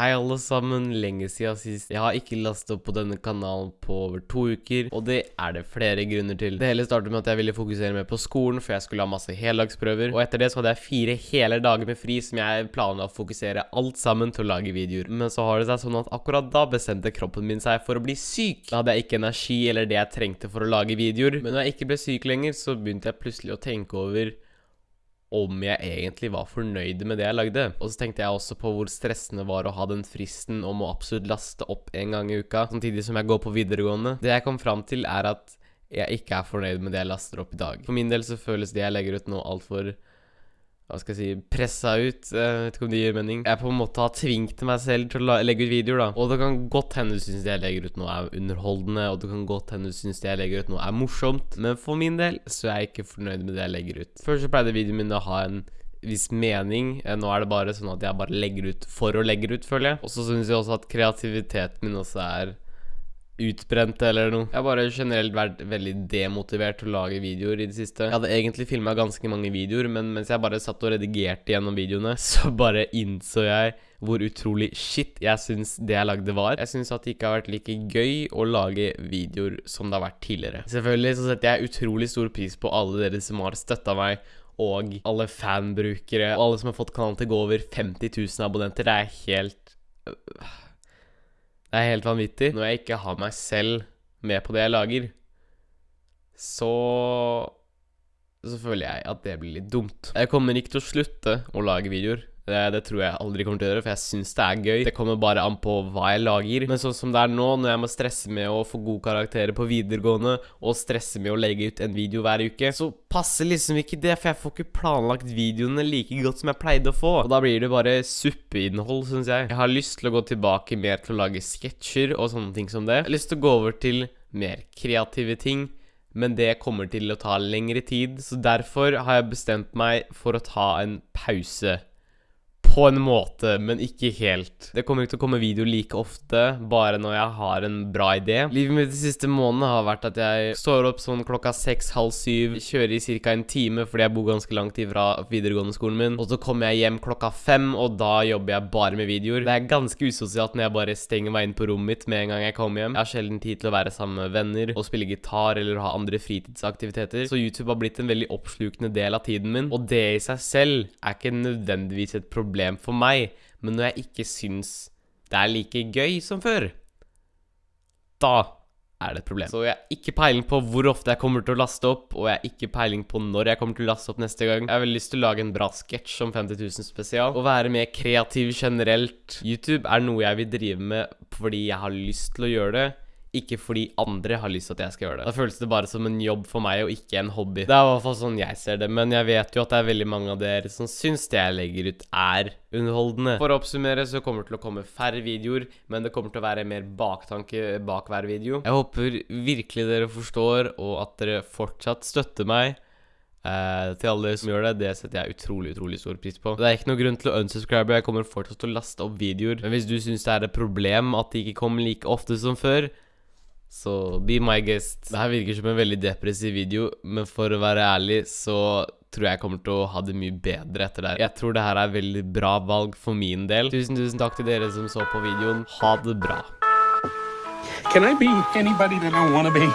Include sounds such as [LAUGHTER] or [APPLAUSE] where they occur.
Hei alle sammen, lenge siden sist. Jeg har ikke lastet opp på denne kanalen på over to uker, og det er det flere grunner til. Det hele startet med at jeg ville fokusere mer på skolen, for jeg skulle ha masse heldagsprøver, og etter det så hadde jeg fire hele dager med fri som jeg planla å fokusere alt sammen til å lage videoer. Men så har det seg sånn at akkurat da bestemte kroppen min seg for å bli syk. Da hadde jeg ikke energi eller det jeg trengte for å lage videoer, men når jeg ikke ble syk lenger, så begynte jeg plutselig å tenke over om jeg egentlig var fornøyd med det jeg lagde. Og så tenkte jeg også på hvor stressende var å ha den fristen om å absolutt laste opp en gang i uka, samtidig som jeg går på videregående. Det jeg kom fram til, er at jeg ikke er fornøyd med det jeg laster opp i dag. For min del så føles det jeg legger ut nå altfor hva skal jeg si, pressa ut. Jeg vet ikke om det gir mening. Jeg på en måte har tvingt meg selv til å legge ut videoer, da. Og det kan godt hende du syns det jeg legger ut nå er underholdende, og det kan godt hende du syns det jeg legger ut nå er morsomt, men for min del så er jeg ikke fornøyd med det jeg legger ut. Før så pleide videoen min å ha en viss mening. Eh, nå er det bare sånn at jeg bare legger ut for å legge ut, føler jeg. Og så syns jeg også at kreativiteten min også er utbrent eller noe. Jeg har bare generelt vært veldig demotivert til å lage videoer i det siste. Jeg hadde egentlig filma ganske mange videoer, men mens jeg bare satt og redigerte gjennom videoene, [LAUGHS] så bare innså jeg hvor utrolig shit jeg syns det jeg lagde var. Jeg syns at det ikke har vært like gøy å lage videoer som det har vært tidligere. Selvfølgelig så setter jeg utrolig stor pris på alle dere som har støtta meg og alle fanbrukere og alle som har fått kanalen til å gå over 50 000 abonnenter. Det er helt øh, det er helt vanvittig. Når jeg ikke har meg selv med på det jeg lager, så så føler jeg at det blir litt dumt. Jeg kommer ikke til å slutte å lage videoer. Det, det, tror jeg aldri kommer til å gjøre, for jeg syns det er gøy. Det kommer bare an på hva jeg lager. Men sånn som det er nå, når jeg må stresse med å få gode karakterer på videregående, og stresse med å legge ut en video hver uke, så passer liksom ikke det, for jeg får ikke planlagt videoene like godt som jeg pleide å få. Og da blir det bare suppeinnhold, syns jeg. Jeg har lyst til å gå tilbake mer til å lage sketsjer og sånne ting som det. Jeg har lyst til å gå over til mer kreative ting men det kommer til å ta lengre tid, så derfor har jeg bestemt meg for å ta en pause på en måte, men ikke helt. Det kommer ikke til å komme video like ofte, bare når jeg har en bra idé. Livet mitt de siste månedene har vært at jeg står opp sånn klokka seks, halv syv, kjører i ca. en time fordi jeg bor ganske langt ifra videregående skolen min, og så kommer jeg hjem klokka fem, og da jobber jeg bare med videoer. Det er ganske usosialt når jeg bare stenger meg inn på rommet mitt med en gang jeg kommer hjem. Jeg har sjelden tid til å være sammen med venner og spille gitar eller ha andre fritidsaktiviteter, så YouTube har blitt en veldig oppslukende del av tiden min, og det i seg selv er ikke nødvendigvis et problem problem for meg, men når jeg ikke syns det er like gøy som før, da er det et problem. Så jeg har ikke peiling på hvor ofte jeg kommer til å laste opp, og jeg har ikke peiling på når jeg kommer til å laste opp neste gang. Jeg har veldig lyst til å lage en bra sketsj om 50 000 spesial, og være mer kreativ generelt. YouTube er noe jeg vil drive med fordi jeg har lyst til å gjøre det ikke fordi andre har lyst til at jeg skal gjøre det. Da føles det bare som en jobb for meg, og ikke en hobby. Det er i hvert fall sånn jeg ser det, men jeg vet jo at det er veldig mange av dere som syns det jeg legger ut, er underholdende. For å oppsummere så kommer det til å komme færre videoer, men det kommer til å være mer baktanke bak hver video. Jeg håper virkelig dere forstår, og at dere fortsatt støtter meg. Uh, til alle som gjør det, det setter jeg utrolig utrolig stor pris på. Det er ikke noe grunn til å unsubscribe, jeg kommer fortsatt til å laste opp videoer. Men hvis du syns det er et problem at de ikke kommer like ofte som før, så be my guest. Det her virker som en veldig depressiv video, men for å være ærlig så tror jeg kommer til å ha det mye bedre etter det. Jeg tror det her er veldig bra valg for min del. Tusen, tusen takk til dere som så på videoen. Ha det bra. Can I be anybody that I wanna be?